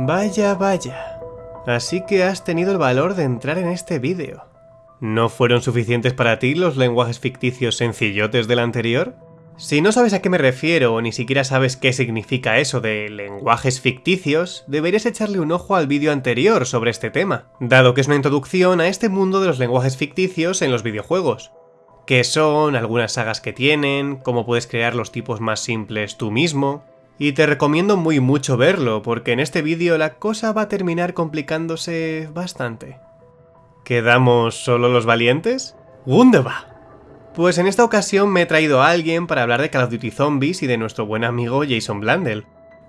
Vaya, vaya. Así que has tenido el valor de entrar en este vídeo. ¿No fueron suficientes para ti los lenguajes ficticios sencillotes del anterior? Si no sabes a qué me refiero o ni siquiera sabes qué significa eso de lenguajes ficticios, deberías echarle un ojo al vídeo anterior sobre este tema, dado que es una introducción a este mundo de los lenguajes ficticios en los videojuegos. ¿Qué son, algunas sagas que tienen, cómo puedes crear los tipos más simples tú mismo, y te recomiendo muy mucho verlo, porque en este vídeo la cosa va a terminar complicándose bastante. ¿Quedamos solo los valientes? ¡Wunderbar! Pues en esta ocasión me he traído a alguien para hablar de Call of Duty Zombies y de nuestro buen amigo Jason Blandel.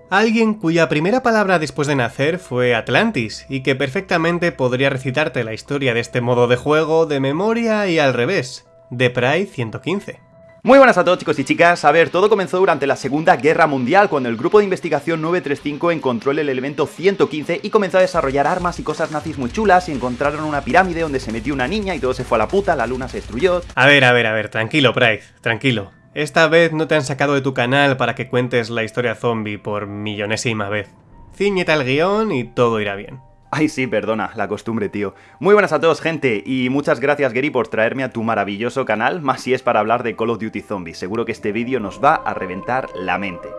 Alguien cuya primera palabra después de nacer fue Atlantis, y que perfectamente podría recitarte la historia de este modo de juego de memoria y al revés, de Pride 115. Muy buenas a todos chicos y chicas, a ver, todo comenzó durante la Segunda Guerra Mundial cuando el grupo de investigación 935 encontró el elemento 115 y comenzó a desarrollar armas y cosas nazis muy chulas y encontraron una pirámide donde se metió una niña y todo se fue a la puta, la luna se destruyó... A ver, a ver, a ver, tranquilo Price, tranquilo. Esta vez no te han sacado de tu canal para que cuentes la historia zombie por millonésima vez. Ciñete al guion y todo irá bien. Ay sí, perdona, la costumbre, tío. Muy buenas a todos, gente, y muchas gracias, Gary, por traerme a tu maravilloso canal, más si es para hablar de Call of Duty Zombies. Seguro que este vídeo nos va a reventar la mente.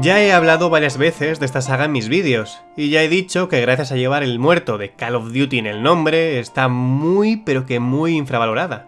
Ya he hablado varias veces de esta saga en mis vídeos, y ya he dicho que gracias a llevar el muerto de Call of Duty en el nombre, está muy pero que muy infravalorada.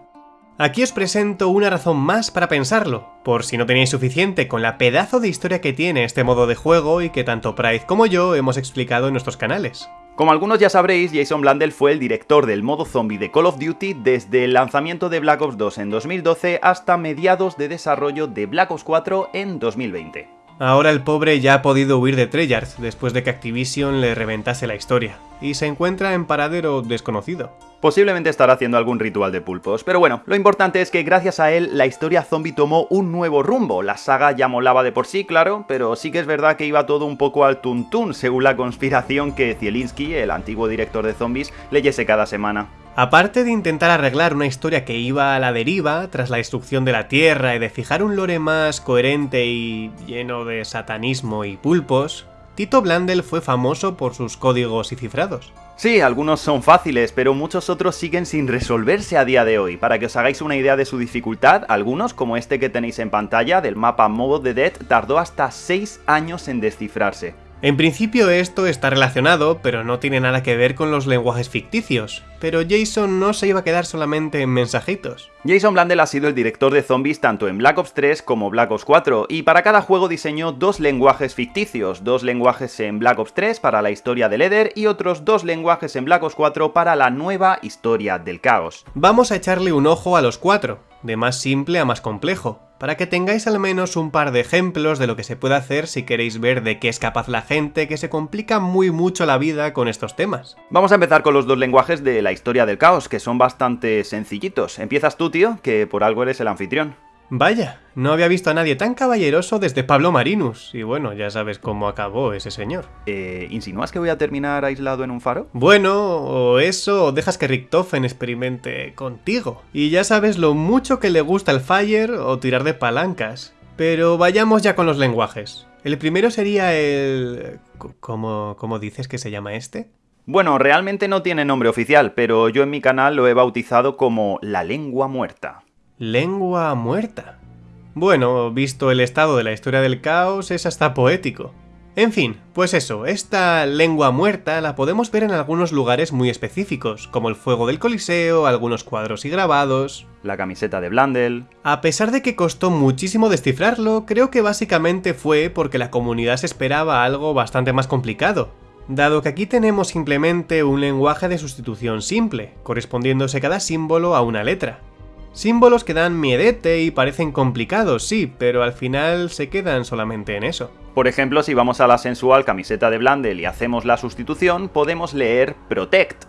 Aquí os presento una razón más para pensarlo, por si no tenéis suficiente con la pedazo de historia que tiene este modo de juego y que tanto Pride como yo hemos explicado en nuestros canales. Como algunos ya sabréis, Jason Blandel fue el director del modo zombie de Call of Duty desde el lanzamiento de Black Ops 2 en 2012 hasta mediados de desarrollo de Black Ops 4 en 2020. Ahora el pobre ya ha podido huir de Treyarch después de que Activision le reventase la historia, y se encuentra en paradero desconocido. Posiblemente estará haciendo algún ritual de pulpos, pero bueno, lo importante es que gracias a él la historia zombie tomó un nuevo rumbo. La saga ya molaba de por sí, claro, pero sí que es verdad que iba todo un poco al tuntún según la conspiración que Zielinski, el antiguo director de zombies, leyese cada semana. Aparte de intentar arreglar una historia que iba a la deriva tras la destrucción de la Tierra y de fijar un lore más coherente y lleno de satanismo y pulpos, Tito Blandel fue famoso por sus códigos y cifrados. Sí, algunos son fáciles, pero muchos otros siguen sin resolverse a día de hoy. Para que os hagáis una idea de su dificultad, algunos, como este que tenéis en pantalla del mapa Mobo de Dead, tardó hasta 6 años en descifrarse. En principio esto está relacionado, pero no tiene nada que ver con los lenguajes ficticios, pero Jason no se iba a quedar solamente en mensajitos. Jason Blandel ha sido el director de zombies tanto en Black Ops 3 como Black Ops 4, y para cada juego diseñó dos lenguajes ficticios, dos lenguajes en Black Ops 3 para la historia del Eder y otros dos lenguajes en Black Ops 4 para la nueva historia del caos. Vamos a echarle un ojo a los cuatro, de más simple a más complejo, para que tengáis al menos un par de ejemplos de lo que se puede hacer si queréis ver de qué es capaz la gente que se complica muy mucho la vida con estos temas. Vamos a empezar con los dos lenguajes de la historia del caos, que son bastante sencillitos. Empiezas tú, tío, que por algo eres el anfitrión. Vaya, no había visto a nadie tan caballeroso desde Pablo Marinus, y bueno, ya sabes cómo acabó ese señor. Eh, ¿Insinúas que voy a terminar aislado en un faro? Bueno, o eso, o dejas que Richtofen experimente contigo. Y ya sabes lo mucho que le gusta el Fire o tirar de palancas. Pero vayamos ya con los lenguajes. El primero sería el... ¿Cómo, cómo dices que se llama este? Bueno, realmente no tiene nombre oficial, pero yo en mi canal lo he bautizado como la lengua muerta. Lengua muerta. Bueno, visto el estado de la historia del caos, es hasta poético. En fin, pues eso, esta lengua muerta la podemos ver en algunos lugares muy específicos, como el fuego del Coliseo, algunos cuadros y grabados... La camiseta de Blandel... A pesar de que costó muchísimo descifrarlo, creo que básicamente fue porque la comunidad se esperaba algo bastante más complicado, dado que aquí tenemos simplemente un lenguaje de sustitución simple, correspondiéndose cada símbolo a una letra. Símbolos que dan miedete y parecen complicados, sí, pero al final se quedan solamente en eso. Por ejemplo, si vamos a la sensual camiseta de Blandel y hacemos la sustitución, podemos leer Protect.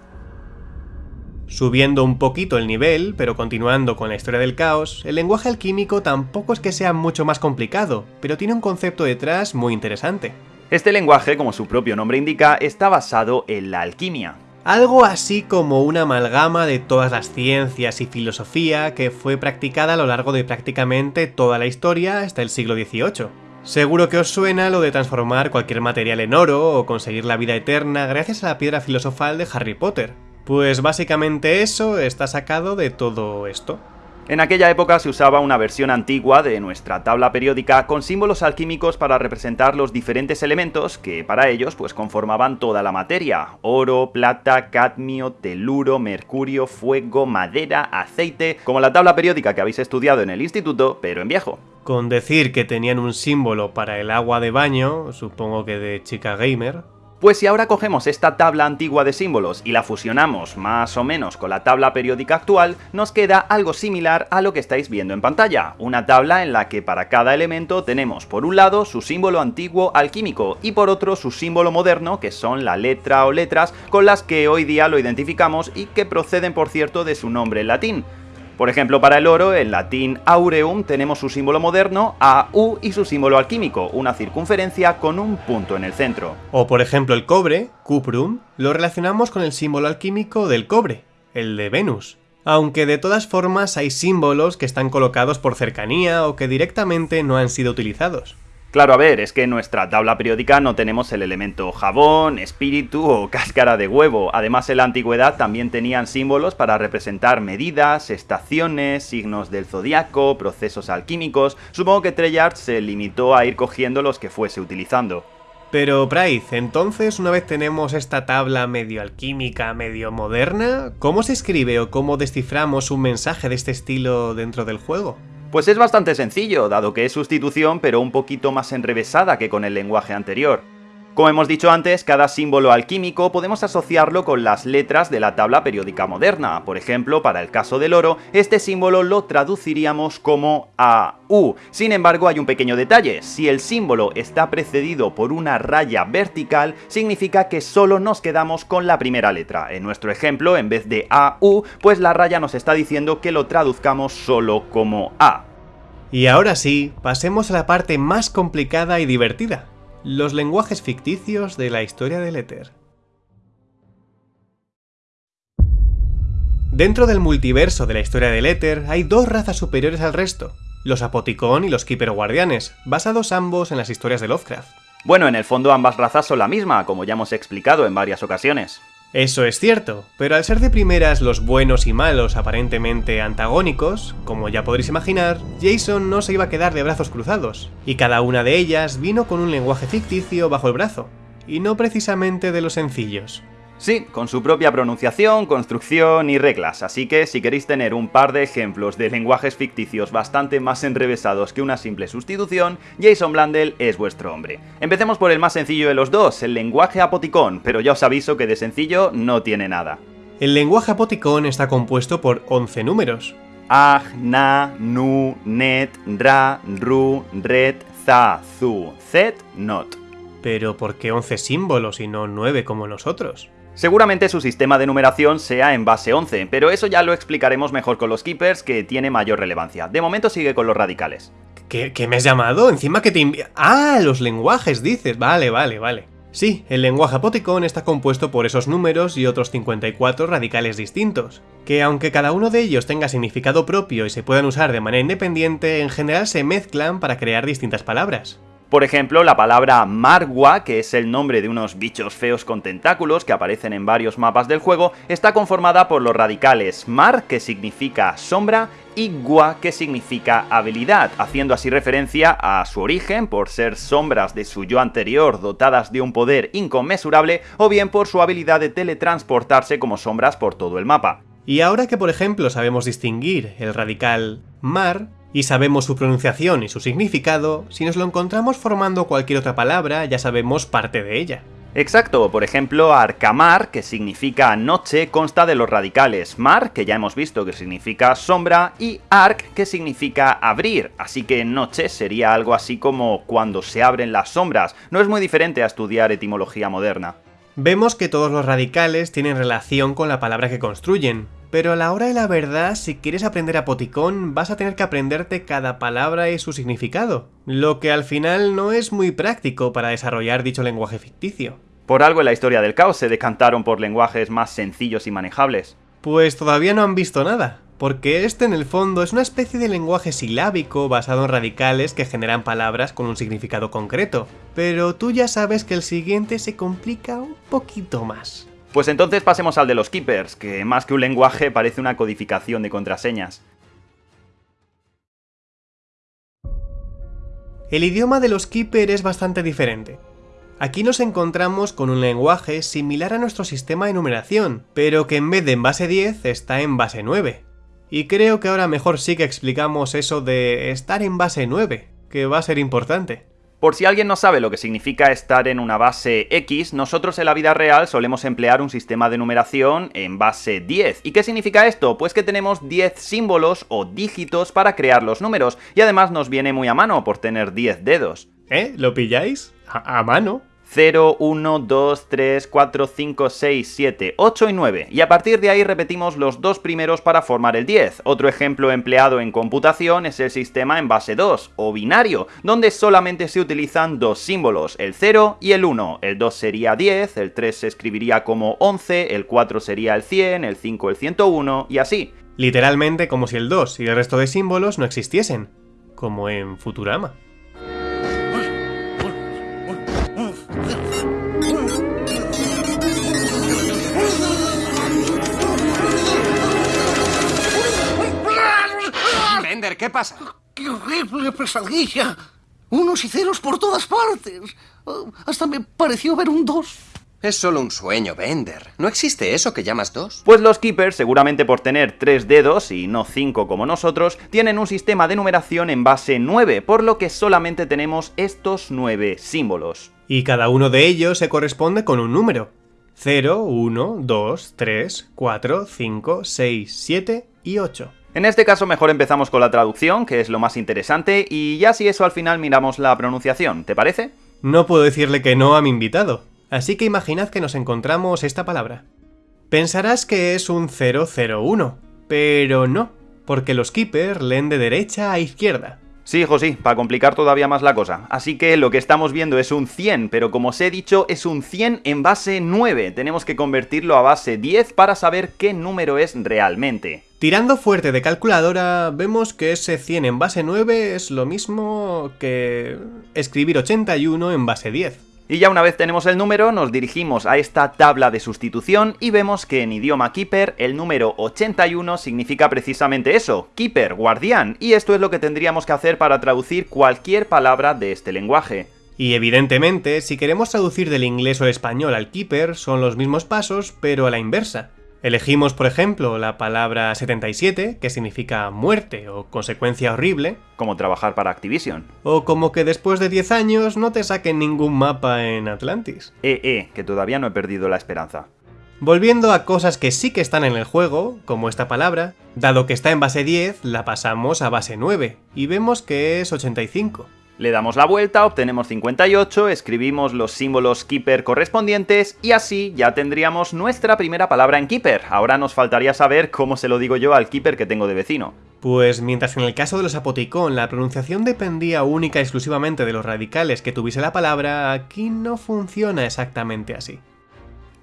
Subiendo un poquito el nivel, pero continuando con la historia del caos, el lenguaje alquímico tampoco es que sea mucho más complicado, pero tiene un concepto detrás muy interesante. Este lenguaje, como su propio nombre indica, está basado en la alquimia. Algo así como una amalgama de todas las ciencias y filosofía que fue practicada a lo largo de prácticamente toda la historia hasta el siglo XVIII. Seguro que os suena lo de transformar cualquier material en oro o conseguir la vida eterna gracias a la piedra filosofal de Harry Potter. Pues básicamente eso está sacado de todo esto. En aquella época se usaba una versión antigua de nuestra tabla periódica con símbolos alquímicos para representar los diferentes elementos que para ellos pues conformaban toda la materia. Oro, plata, cadmio, teluro, mercurio, fuego, madera, aceite, como la tabla periódica que habéis estudiado en el instituto, pero en viejo. Con decir que tenían un símbolo para el agua de baño, supongo que de chica gamer, pues si ahora cogemos esta tabla antigua de símbolos y la fusionamos más o menos con la tabla periódica actual, nos queda algo similar a lo que estáis viendo en pantalla, una tabla en la que para cada elemento tenemos por un lado su símbolo antiguo alquímico y por otro su símbolo moderno, que son la letra o letras con las que hoy día lo identificamos y que proceden por cierto de su nombre en latín. Por ejemplo, para el oro, en latín aureum tenemos su símbolo moderno AU y su símbolo alquímico, una circunferencia con un punto en el centro. O por ejemplo el cobre, cuprum, lo relacionamos con el símbolo alquímico del cobre, el de Venus. Aunque de todas formas hay símbolos que están colocados por cercanía o que directamente no han sido utilizados. Claro, a ver, es que en nuestra tabla periódica no tenemos el elemento jabón, espíritu o cáscara de huevo. Además, en la antigüedad también tenían símbolos para representar medidas, estaciones, signos del zodiaco, procesos alquímicos. Supongo que Treyarch se limitó a ir cogiendo los que fuese utilizando. Pero Price, entonces una vez tenemos esta tabla medio alquímica, medio moderna, ¿cómo se escribe o cómo desciframos un mensaje de este estilo dentro del juego? Pues es bastante sencillo, dado que es sustitución pero un poquito más enrevesada que con el lenguaje anterior. Como hemos dicho antes, cada símbolo alquímico podemos asociarlo con las letras de la tabla periódica moderna. Por ejemplo, para el caso del oro, este símbolo lo traduciríamos como AU. Sin embargo, hay un pequeño detalle. Si el símbolo está precedido por una raya vertical, significa que solo nos quedamos con la primera letra. En nuestro ejemplo, en vez de AU, pues la raya nos está diciendo que lo traduzcamos solo como A. Y ahora sí, pasemos a la parte más complicada y divertida los lenguajes ficticios de la historia del éter. Dentro del multiverso de la historia del éter hay dos razas superiores al resto, los Apoticón y los Keeper Guardianes, basados ambos en las historias de Lovecraft. Bueno, en el fondo ambas razas son la misma, como ya hemos explicado en varias ocasiones. Eso es cierto, pero al ser de primeras los buenos y malos aparentemente antagónicos, como ya podréis imaginar, Jason no se iba a quedar de brazos cruzados, y cada una de ellas vino con un lenguaje ficticio bajo el brazo, y no precisamente de los sencillos. Sí, con su propia pronunciación, construcción y reglas, así que si queréis tener un par de ejemplos de lenguajes ficticios bastante más enrevesados que una simple sustitución, Jason Blandel es vuestro hombre. Empecemos por el más sencillo de los dos, el lenguaje apoticón, pero ya os aviso que de sencillo no tiene nada. El lenguaje apoticón está compuesto por 11 números. Ag, na, nu, net, ra, ru, red, za, zu, zet, not. Pero ¿por qué 11 símbolos y no 9 como nosotros? Seguramente su sistema de numeración sea en base 11, pero eso ya lo explicaremos mejor con los Keepers, que tiene mayor relevancia. De momento sigue con los radicales. ¿Qué, me has llamado? Encima que te ¡Ah! Los lenguajes, dices. Vale, vale, vale. Sí, el lenguaje apoticón está compuesto por esos números y otros 54 radicales distintos, que aunque cada uno de ellos tenga significado propio y se puedan usar de manera independiente, en general se mezclan para crear distintas palabras. Por ejemplo, la palabra Margua, que es el nombre de unos bichos feos con tentáculos que aparecen en varios mapas del juego, está conformada por los radicales Mar, que significa sombra, y Gua, que significa habilidad, haciendo así referencia a su origen por ser sombras de su yo anterior dotadas de un poder inconmensurable, o bien por su habilidad de teletransportarse como sombras por todo el mapa. Y ahora que por ejemplo sabemos distinguir el radical Mar, y sabemos su pronunciación y su significado, si nos lo encontramos formando cualquier otra palabra ya sabemos parte de ella. Exacto, por ejemplo, arcamar, que significa noche, consta de los radicales mar, que ya hemos visto que significa sombra, y arc, que significa abrir, así que noche sería algo así como cuando se abren las sombras, no es muy diferente a estudiar etimología moderna. Vemos que todos los radicales tienen relación con la palabra que construyen, pero a la hora de la verdad, si quieres aprender apoticón, vas a tener que aprenderte cada palabra y su significado, lo que al final no es muy práctico para desarrollar dicho lenguaje ficticio. Por algo en la historia del caos se decantaron por lenguajes más sencillos y manejables. Pues todavía no han visto nada, porque este en el fondo es una especie de lenguaje silábico basado en radicales que generan palabras con un significado concreto, pero tú ya sabes que el siguiente se complica un poquito más. Pues entonces pasemos al de los keepers, que más que un lenguaje parece una codificación de contraseñas. El idioma de los keepers es bastante diferente. Aquí nos encontramos con un lenguaje similar a nuestro sistema de numeración, pero que en vez de en base 10 está en base 9. Y creo que ahora mejor sí que explicamos eso de estar en base 9, que va a ser importante. Por si alguien no sabe lo que significa estar en una base X, nosotros en la vida real solemos emplear un sistema de numeración en base 10. ¿Y qué significa esto? Pues que tenemos 10 símbolos o dígitos para crear los números, y además nos viene muy a mano por tener 10 dedos. ¿Eh? ¿Lo pilláis? ¿A, mano? 0, 1, 2, 3, 4, 5, 6, 7, 8 y 9. Y a partir de ahí repetimos los dos primeros para formar el 10. Otro ejemplo empleado en computación es el sistema en base 2, o binario, donde solamente se utilizan dos símbolos, el 0 y el 1. El 2 sería 10, el 3 se escribiría como 11, el 4 sería el 100, el 5 el 101 y así. Literalmente como si el 2 y el resto de símbolos no existiesen, como en Futurama. ¿Qué pasa? ¡Qué horrible pesadilla! Unos y ceros por todas partes. Hasta me pareció ver un 2. Es solo un sueño, Bender. No existe eso que llamas dos. Pues los keepers, seguramente por tener 3 dedos y no 5 como nosotros, tienen un sistema de numeración en base 9, por lo que solamente tenemos estos 9 símbolos. Y cada uno de ellos se corresponde con un número. 0, 1, 2, 3, 4, 5, 6, 7 y 8. En este caso mejor empezamos con la traducción, que es lo más interesante, y ya si eso al final miramos la pronunciación, ¿te parece? No puedo decirle que no a mi invitado, así que imaginad que nos encontramos esta palabra. Pensarás que es un 001, pero no, porque los keepers leen de derecha a izquierda. Sí, hijo, sí, para complicar todavía más la cosa. Así que lo que estamos viendo es un 100, pero como os he dicho, es un 100 en base 9. Tenemos que convertirlo a base 10 para saber qué número es realmente. Tirando fuerte de calculadora, vemos que ese 100 en base 9 es lo mismo que escribir 81 en base 10. Y ya una vez tenemos el número, nos dirigimos a esta tabla de sustitución y vemos que en idioma Keeper el número 81 significa precisamente eso, Keeper, guardián, y esto es lo que tendríamos que hacer para traducir cualquier palabra de este lenguaje. Y evidentemente, si queremos traducir del inglés o el español al Keeper, son los mismos pasos, pero a la inversa. Elegimos, por ejemplo, la palabra 77, que significa muerte o consecuencia horrible, Como trabajar para Activision. o como que después de 10 años no te saquen ningún mapa en Atlantis. Eh, eh, que todavía no he perdido la esperanza. Volviendo a cosas que sí que están en el juego, como esta palabra, dado que está en base 10, la pasamos a base 9, y vemos que es 85. Le damos la vuelta, obtenemos 58, escribimos los símbolos Keeper correspondientes y así ya tendríamos nuestra primera palabra en Keeper. Ahora nos faltaría saber cómo se lo digo yo al Keeper que tengo de vecino. Pues mientras en el caso de los apoticón la pronunciación dependía única y exclusivamente de los radicales que tuviese la palabra, aquí no funciona exactamente así.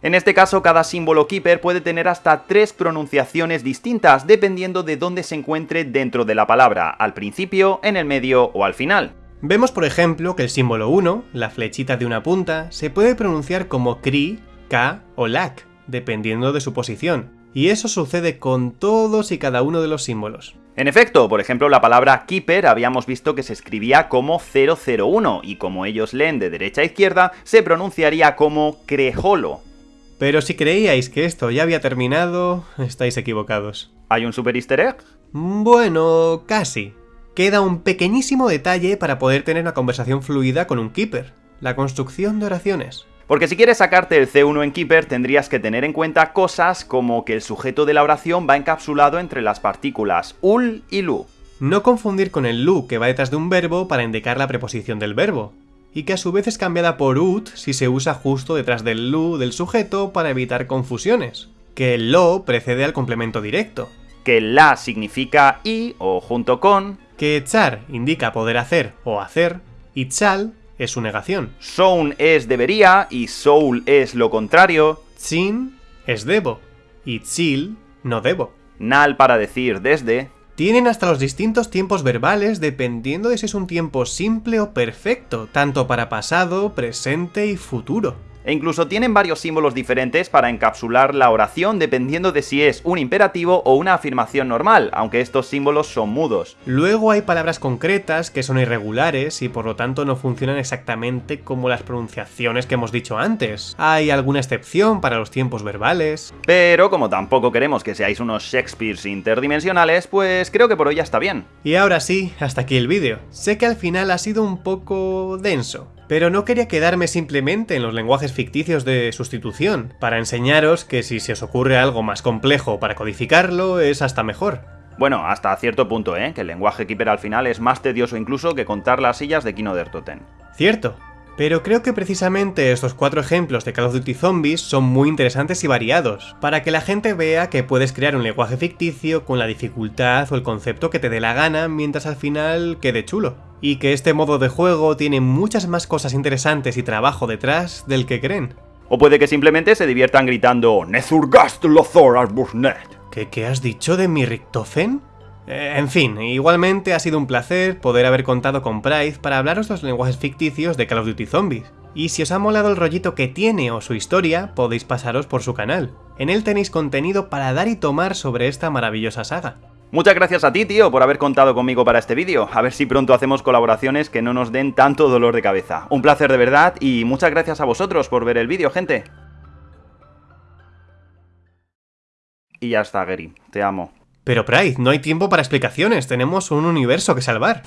En este caso, cada símbolo Keeper puede tener hasta tres pronunciaciones distintas dependiendo de dónde se encuentre dentro de la palabra, al principio, en el medio o al final. Vemos por ejemplo que el símbolo 1, la flechita de una punta, se puede pronunciar como CRI, K o LAC, dependiendo de su posición, y eso sucede con todos y cada uno de los símbolos. En efecto, por ejemplo, la palabra Keeper habíamos visto que se escribía como 001 y como ellos leen de derecha a izquierda, se pronunciaría como Crejolo. Pero si creíais que esto ya había terminado, estáis equivocados. ¿Hay un super easter egg? Bueno, casi. Queda un pequeñísimo detalle para poder tener una conversación fluida con un keeper, la construcción de oraciones. Porque si quieres sacarte el C1 en Keeper tendrías que tener en cuenta cosas como que el sujeto de la oración va encapsulado entre las partículas ul y lu. No confundir con el lu que va detrás de un verbo para indicar la preposición del verbo, y que a su vez es cambiada por ut si se usa justo detrás del lu del sujeto para evitar confusiones. que el lo precede al complemento directo, que la significa y o junto con, que char indica poder hacer o hacer, y chal es su negación. soun es debería y soul es lo contrario, Chin es debo, y chil no debo. nal para decir desde, Tienen hasta los distintos tiempos verbales dependiendo de si es un tiempo simple o perfecto, tanto para pasado, presente y futuro. E incluso tienen varios símbolos diferentes para encapsular la oración dependiendo de si es un imperativo o una afirmación normal, aunque estos símbolos son mudos. Luego hay palabras concretas que son irregulares y por lo tanto no funcionan exactamente como las pronunciaciones que hemos dicho antes. Hay alguna excepción para los tiempos verbales. Pero como tampoco queremos que seáis unos Shakespeares interdimensionales, pues creo que por hoy ya está bien. Y ahora sí, hasta aquí el vídeo. Sé que al final ha sido un poco denso, pero no quería quedarme simplemente en los lenguajes ficticios de sustitución, para enseñaros que si se os ocurre algo más complejo para codificarlo es hasta mejor. Bueno, hasta cierto punto, ¿eh? Que el lenguaje Keeper al final es más tedioso incluso que contar las sillas de Kino der Toten. Cierto. Pero creo que precisamente estos cuatro ejemplos de Call of Duty Zombies son muy interesantes y variados, para que la gente vea que puedes crear un lenguaje ficticio con la dificultad o el concepto que te dé la gana mientras al final quede chulo. Y que este modo de juego tiene muchas más cosas interesantes y trabajo detrás del que creen. O puede que simplemente se diviertan gritando Nezurgast Lothor Arbusnet. ¿Qué, qué has dicho de mi Richtofen? Eh, en fin, igualmente ha sido un placer poder haber contado con Pride para hablaros los lenguajes ficticios de Call of Duty Zombies. Y si os ha molado el rollito que tiene o su historia, podéis pasaros por su canal. En él tenéis contenido para dar y tomar sobre esta maravillosa saga. Muchas gracias a ti, tío, por haber contado conmigo para este vídeo. A ver si pronto hacemos colaboraciones que no nos den tanto dolor de cabeza. Un placer de verdad y muchas gracias a vosotros por ver el vídeo, gente. Y ya está, Gary. Te amo. Pero Pride, no hay tiempo para explicaciones, tenemos un universo que salvar.